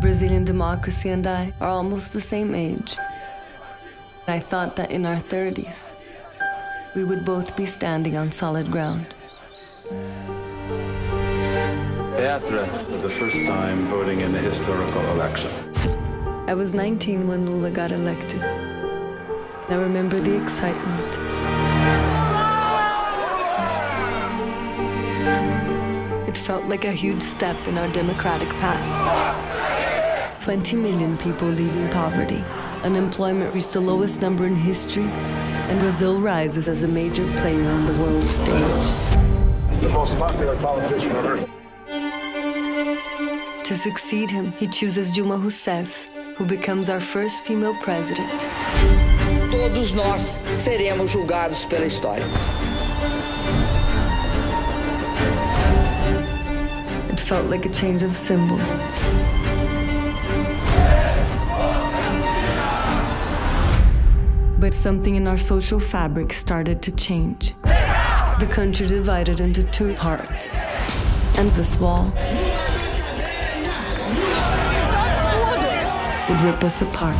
Brazilian democracy and I are almost the same age. I thought that in our 30s, we would both be standing on solid ground. Petra, the first time voting in the historical election. I was 19 when Lula got elected. I remember the excitement. Felt like a huge step in our democratic path. 20 million people leaving poverty. Unemployment reached the lowest number in history, and Brazil rises as a major player on the world stage. The most popular politician on earth. To succeed him, he chooses Dilma Rousseff, who becomes our first female president. Todos nós seremos julgados pela história. Felt like a change of symbols. But something in our social fabric started to change. The country divided into two parts. And this wall would rip us apart.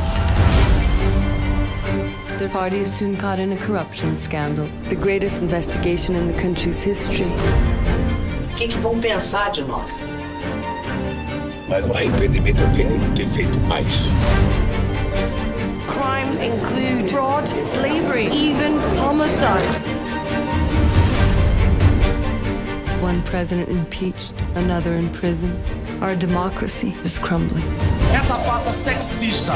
The party is soon caught in a corruption scandal, the greatest investigation in the country's history. O que, que vão pensar de nós? Mas o arrependimento eu tenho de ter feito mais. Crimes include fraud, slavery, even homicide. One president impeached, another in prison. Our democracy is crumbling. Essa farsa sexista.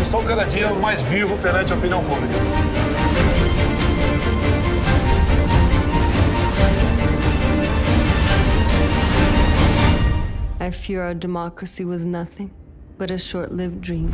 Estou cada dia mais vivo perante a opinião pública. I fear our democracy was nothing but a short lived dream.